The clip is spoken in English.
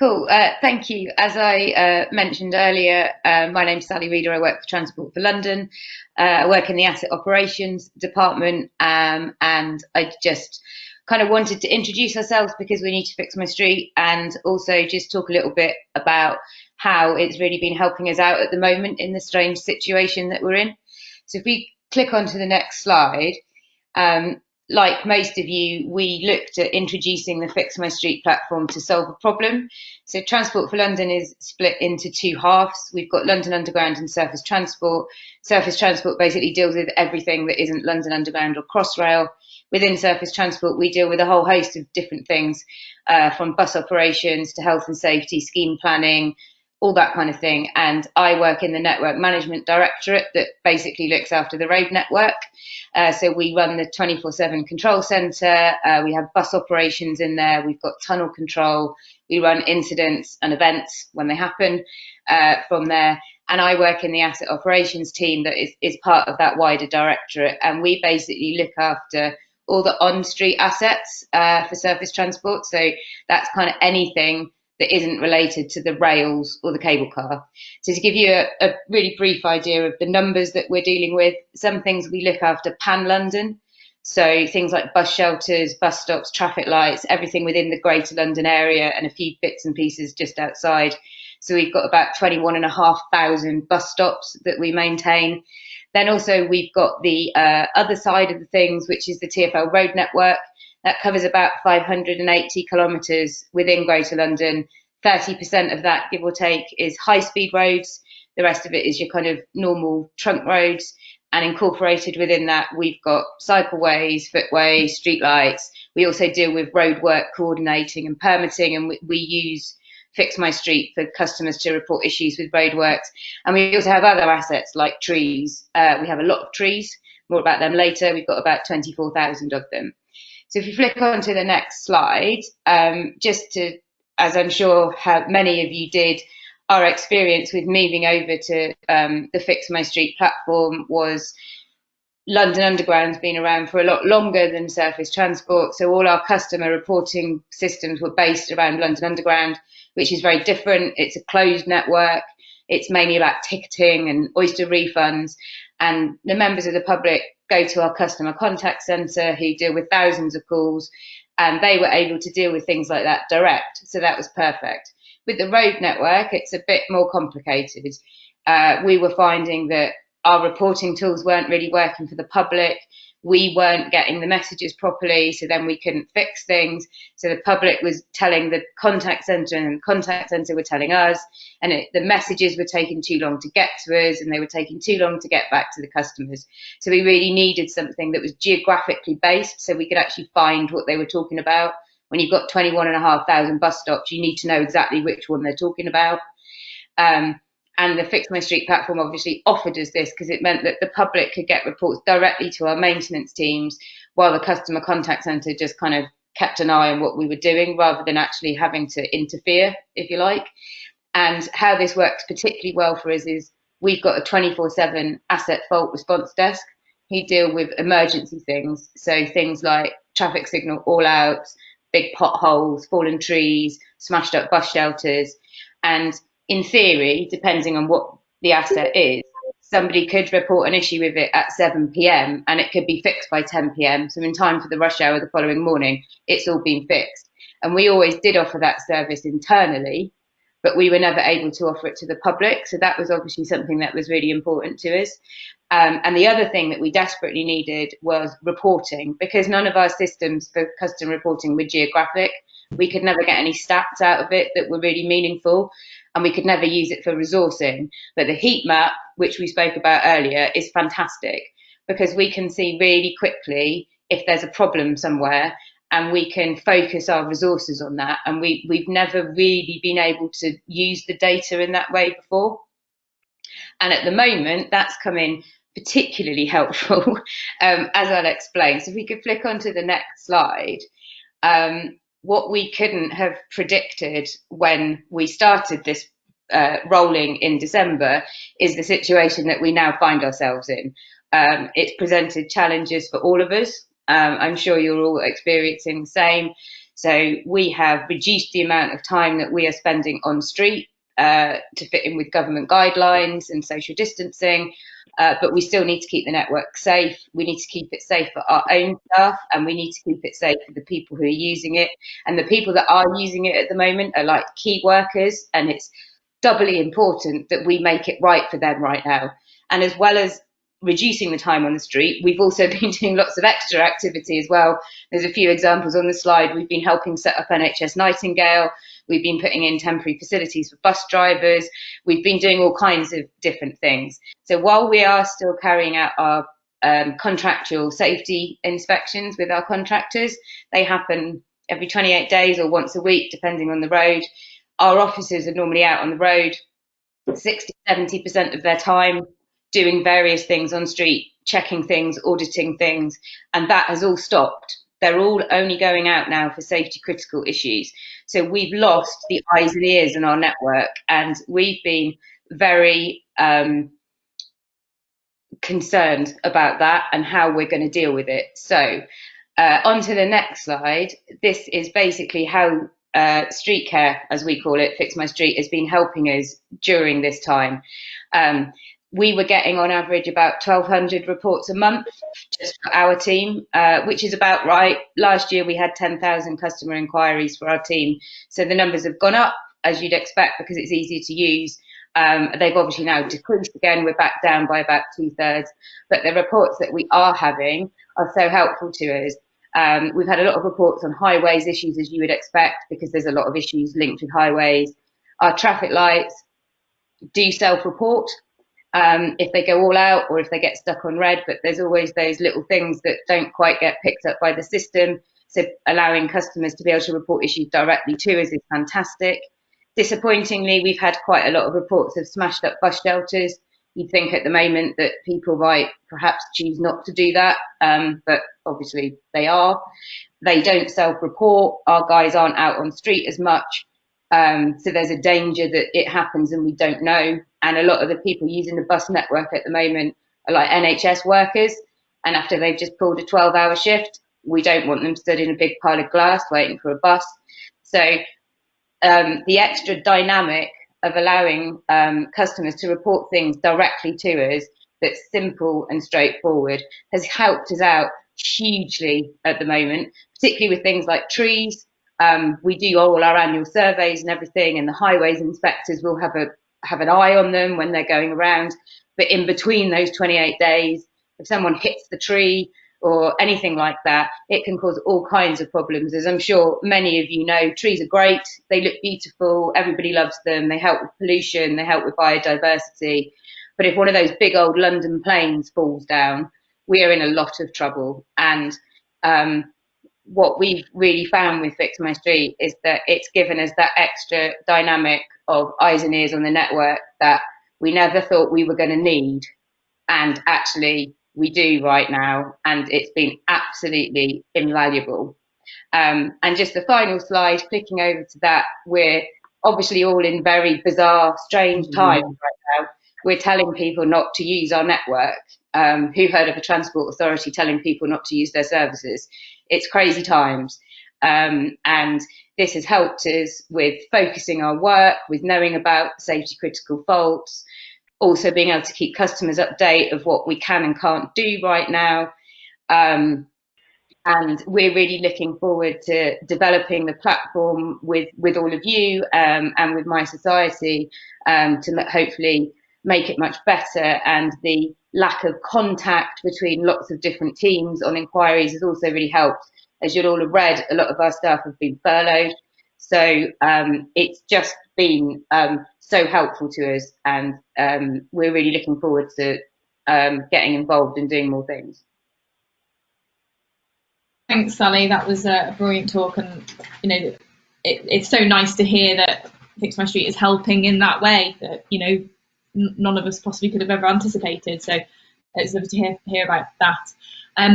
Cool. Uh, thank you. As I uh, mentioned earlier, uh, my name's Sally Reader. I work for Transport for London. Uh, I work in the asset operations department, um, and I just kind of wanted to introduce ourselves because we need to fix my street, and also just talk a little bit about how it's really been helping us out at the moment in the strange situation that we're in. So if we click onto the next slide. Um, like most of you, we looked at introducing the Fix My Street platform to solve a problem. So Transport for London is split into two halves. We've got London Underground and Surface Transport. Surface Transport basically deals with everything that isn't London Underground or Crossrail. Within Surface Transport, we deal with a whole host of different things, uh, from bus operations to health and safety, scheme planning, all that kind of thing. And I work in the network management directorate that basically looks after the road network. Uh, so we run the 24 7 control centre, uh, we have bus operations in there, we've got tunnel control, we run incidents and events when they happen uh, from there. And I work in the asset operations team that is, is part of that wider directorate. And we basically look after all the on street assets uh, for surface transport. So that's kind of anything that isn't related to the rails or the cable car. So to give you a, a, really brief idea of the numbers that we're dealing with, some things we look after pan London. So things like bus shelters, bus stops, traffic lights, everything within the greater London area and a few bits and pieces just outside. So we've got about 21,500 bus stops that we maintain. Then also we've got the uh, other side of the things, which is the TfL road network. That covers about 580 kilometres within Greater London. 30% of that, give or take, is high speed roads. The rest of it is your kind of normal trunk roads. And incorporated within that, we've got cycleways, footways, streetlights. We also deal with road work coordinating and permitting, and we, we use Fix My Street for customers to report issues with roadworks. And we also have other assets like trees. Uh, we have a lot of trees, more about them later. We've got about 24,000 of them. So if you flick on to the next slide, um, just to, as I'm sure many of you did, our experience with moving over to um, the Fix My Street platform was London Underground's been around for a lot longer than surface transport. So all our customer reporting systems were based around London Underground, which is very different. It's a closed network. It's mainly about ticketing and oyster refunds. And the members of the public go to our customer contact center who deal with thousands of calls and they were able to deal with things like that direct. So that was perfect. With the road network, it's a bit more complicated. Uh, we were finding that our reporting tools weren't really working for the public we weren't getting the messages properly, so then we couldn't fix things. So the public was telling the contact center, and the contact center were telling us, and it, the messages were taking too long to get to us, and they were taking too long to get back to the customers. So we really needed something that was geographically based, so we could actually find what they were talking about. When you've got 21,500 bus stops, you need to know exactly which one they're talking about. Um, and the Fix My Street platform obviously offered us this because it meant that the public could get reports directly to our maintenance teams while the customer contact centre just kind of kept an eye on what we were doing rather than actually having to interfere, if you like. And how this works particularly well for us is we've got a 24 7 asset fault response desk who deal with emergency things. So things like traffic signal all outs, big potholes, fallen trees, smashed up bus shelters. And in theory, depending on what the asset is, somebody could report an issue with it at 7 p.m. and it could be fixed by 10 p.m. So in time for the rush hour the following morning, it's all been fixed. And we always did offer that service internally, but we were never able to offer it to the public. So that was obviously something that was really important to us. Um, and the other thing that we desperately needed was reporting because none of our systems for custom reporting were geographic. We could never get any stats out of it that were really meaningful and we could never use it for resourcing. But the heat map, which we spoke about earlier, is fantastic because we can see really quickly if there's a problem somewhere and we can focus our resources on that. And we, we've never really been able to use the data in that way before. And at the moment, that's coming particularly helpful, um, as I'll explain. So if we could flick onto the next slide. Um, what we couldn't have predicted when we started this uh, rolling in December is the situation that we now find ourselves in. Um, it's presented challenges for all of us. Um, I'm sure you're all experiencing the same. So we have reduced the amount of time that we are spending on street uh, to fit in with government guidelines and social distancing. Uh, but we still need to keep the network safe. We need to keep it safe for our own staff and we need to keep it safe for the people who are using it. And the people that are using it at the moment are like key workers and it's doubly important that we make it right for them right now. And as well as reducing the time on the street, we've also been doing lots of extra activity as well. There's a few examples on the slide. We've been helping set up NHS Nightingale. We've been putting in temporary facilities for bus drivers. We've been doing all kinds of different things. So while we are still carrying out our um, contractual safety inspections with our contractors, they happen every 28 days or once a week, depending on the road. Our officers are normally out on the road 60, 70% of their time doing various things on street, checking things, auditing things, and that has all stopped. They're all only going out now for safety critical issues. So we've lost the eyes and ears in our network, and we've been very um, concerned about that and how we're going to deal with it. So, uh, on to the next slide. This is basically how uh, street care, as we call it, Fix My Street, has been helping us during this time. Um, we were getting on average about 1,200 reports a month just for our team, uh, which is about right. Last year we had 10,000 customer inquiries for our team. So the numbers have gone up, as you'd expect, because it's easier to use. Um, they've obviously now decreased again. We're back down by about two thirds. But the reports that we are having are so helpful to us. Um, we've had a lot of reports on highways issues, as you would expect, because there's a lot of issues linked with highways. Our traffic lights do self report um, if they go all out or if they get stuck on red, but there's always those little things that don't quite get picked up by the system. So allowing customers to be able to report issues directly to us is fantastic. Disappointingly, we've had quite a lot of reports of smashed up bus shelters. You'd think at the moment that people might perhaps choose not to do that, um, but obviously they are. They don't self-report. Our guys aren't out on street as much. Um, so there's a danger that it happens and we don't know. And a lot of the people using the bus network at the moment are like NHS workers. And after they've just pulled a 12 hour shift, we don't want them stood in a big pile of glass waiting for a bus. So um, the extra dynamic of allowing um, customers to report things directly to us that's simple and straightforward has helped us out hugely at the moment, particularly with things like trees. Um, we do all our annual surveys and everything, and the highways inspectors will have a have an eye on them when they're going around. But in between those 28 days, if someone hits the tree or anything like that, it can cause all kinds of problems. As I'm sure many of you know, trees are great. They look beautiful. Everybody loves them. They help with pollution. They help with biodiversity. But if one of those big old London planes falls down, we are in a lot of trouble. And um, what we've really found with Fix My Street is that it's given us that extra dynamic of eyes and ears on the network that we never thought we were going to need. And actually, we do right now. And it's been absolutely invaluable. Um, and just the final slide, clicking over to that, we're obviously all in very bizarre, strange mm-hmm. times mm. right now. We're telling people not to use our network. Um, who heard of a transport authority telling people not to use their services? It's crazy times. Um, and this has helped us with focusing our work, with knowing about safety critical faults, also being able to keep customers update of what we can and can't do right now. Um, and we're really looking forward to developing the platform with, with all of you um, and with mySociety um, to hopefully make it much better. And the lack of contact between lots of different teams on inquiries has also really helped as you'll all have read, a lot of our staff have been furloughed. So um, it's just been um, so helpful to us, and um, we're really looking forward to um, getting involved and doing more things. Thanks, Sally. That was a brilliant talk, and you know, it, it's so nice to hear that Fix My Street is helping in that way that you know none of us possibly could have ever anticipated. So it's lovely to hear hear about that.